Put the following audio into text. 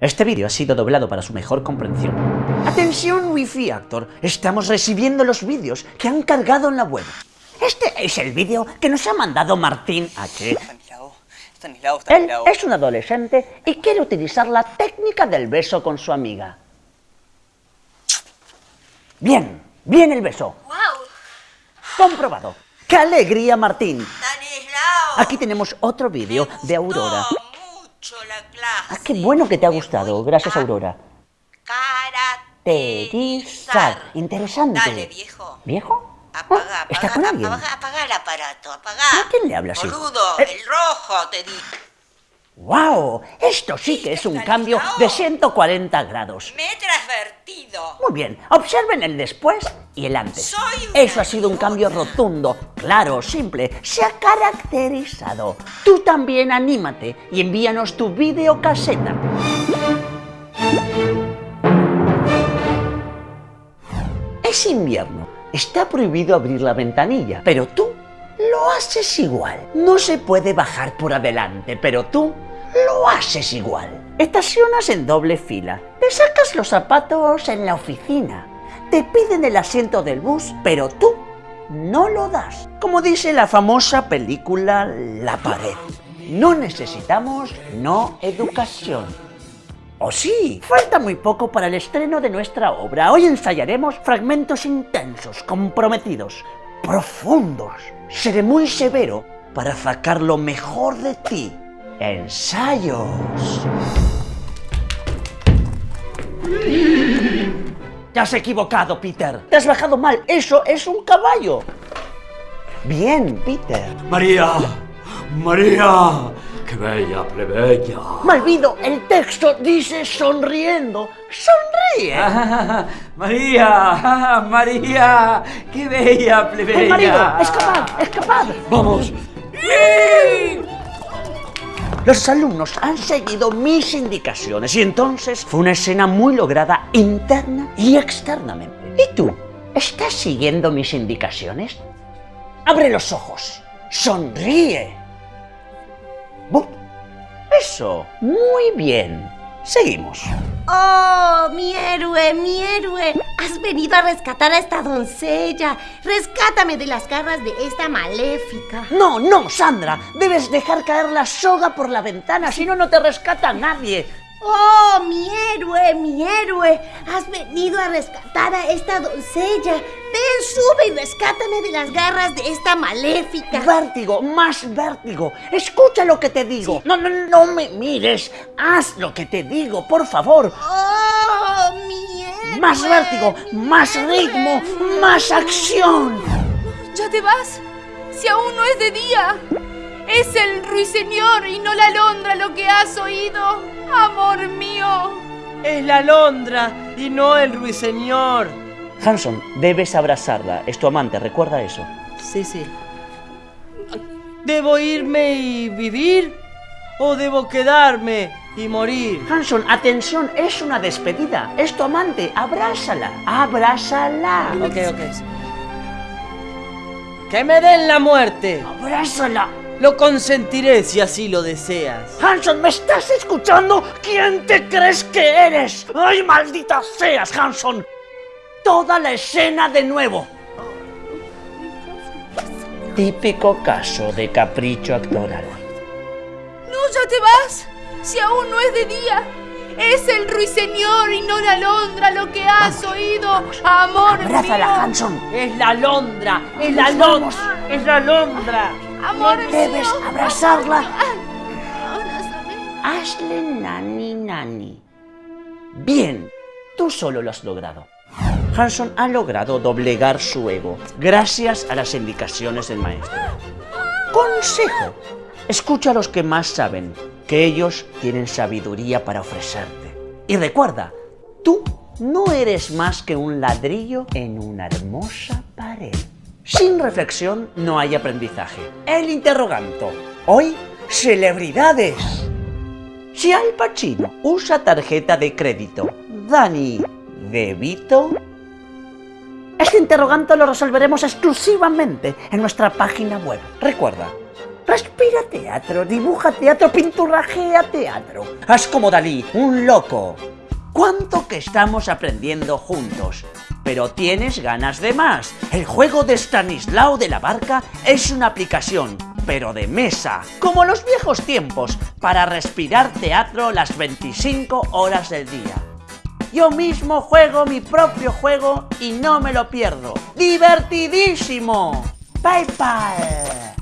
Este vídeo ha sido doblado para su mejor comprensión. Atención Wi-Fi Actor, estamos recibiendo los vídeos que han cargado en la web. Este es el vídeo que nos ha mandado Martín H. Él es un adolescente y quiere utilizar la técnica del beso con su amiga. Bien, bien el beso. ¡Wow! Comprobado. ¡Qué alegría, Martín! Aquí tenemos otro vídeo de Aurora. Ah, qué bueno que te ha gustado. Gracias, Aurora. Caracterizar. Terizar. Interesante. Dale, viejo. ¿Viejo? Apaga, Ah, apaga, ¿Está con alguien? apaga, apaga el aparato, apaga. ¿A quién le habla así? Boludo, Eh. el rojo, te di. ¡Wow! Esto sí que es un cambio de 140 grados. Me he transvertido. Muy bien, observen el después y el antes. Soy Eso ha sido un cambio rotundo, claro, simple, se ha caracterizado. Tú también anímate y envíanos tu videocaseta. Es invierno, está prohibido abrir la ventanilla, pero tú lo haces igual. No se puede bajar por adelante, pero tú lo haces igual. Estacionas en doble fila, te sacas los zapatos en la oficina, te piden el asiento del bus, pero tú no lo das. Como dice la famosa película La pared. No necesitamos no educación. ¡Oh sí! Falta muy poco para el estreno de nuestra obra. Hoy ensayaremos fragmentos intensos, comprometidos, profundos. Seré muy severo para sacar lo mejor de ti. Ensayos. Te has equivocado, Peter. Te has bajado mal. Eso es un caballo. Bien, Peter. María, María, qué bella plebeya. Malvido, el texto dice sonriendo. Sonríe. Ah, María, ah, María, qué bella plebeya. ¡El marido! ¡Escapad! ¡Escapad! Vamos. Los alumnos han seguido mis indicaciones y entonces fue una escena muy lograda interna y externamente. ¿Y tú? ¿Estás siguiendo mis indicaciones? Abre los ojos. Sonríe. Bu- Eso. Muy bien. Seguimos. ¡Oh, mi héroe, mi héroe! Has venido a rescatar a esta doncella. Rescátame de las garras de esta maléfica. No, no, Sandra. Debes dejar caer la soga por la ventana, si no, no te rescata nadie. ¡Oh, mi héroe, mi héroe! Has venido a rescatar a esta doncella. Ven, sube y rescátame de las garras de esta maléfica. Vértigo, más vértigo. Escucha lo que te digo. No, no, no me mires. Haz lo que te digo, por favor. ¡Oh, mi héroe! Más vértigo, más ritmo, más acción. ¿Ya te vas? Si aún no es de día. Es el ruiseñor y no la alondra lo que has oído, amor mío. Es la alondra y no el ruiseñor. Hanson, debes abrazarla. Es tu amante, recuerda eso. Sí, sí. ¿Debo irme y vivir? ¿O debo quedarme y morir? Hanson, atención, es una despedida. Es tu amante, abrázala. Abrázala. Ok, ok. ¡Que me den la muerte! Abrázala. Lo consentiré si así lo deseas. Hanson, ¿me estás escuchando? ¿Quién te crees que eres? ¡Ay, maldita seas, Hanson! Toda la escena de nuevo. Típico caso de capricho actoral. No, ya te vas. Si aún no es de día. Es el ruiseñor y no la alondra lo que has oído, amor Abrázala, mío. Hanson. Es la alondra, es la alondra, es la alondra. Amor Debes mío. abrazarla. Abrázame. Hazle nani nani. Bien, tú solo lo has logrado. Hanson ha logrado doblegar su ego gracias a las indicaciones del maestro. Consejo. Escucha a los que más saben, que ellos tienen sabiduría para ofrecerte. Y recuerda, tú no eres más que un ladrillo en una hermosa pared. Sin reflexión no hay aprendizaje. El interroganto. Hoy, celebridades. Si Al Pacino usa tarjeta de crédito, Dani, ¿débito? Este interrogante lo resolveremos exclusivamente en nuestra página web. Recuerda, Respira teatro, dibuja teatro, pinturrajea teatro. Haz como Dalí, un loco. ¿Cuánto que estamos aprendiendo juntos? Pero tienes ganas de más. El juego de Stanislao de la Barca es una aplicación, pero de mesa, como los viejos tiempos, para respirar teatro las 25 horas del día. Yo mismo juego mi propio juego y no me lo pierdo. ¡Divertidísimo! Bye.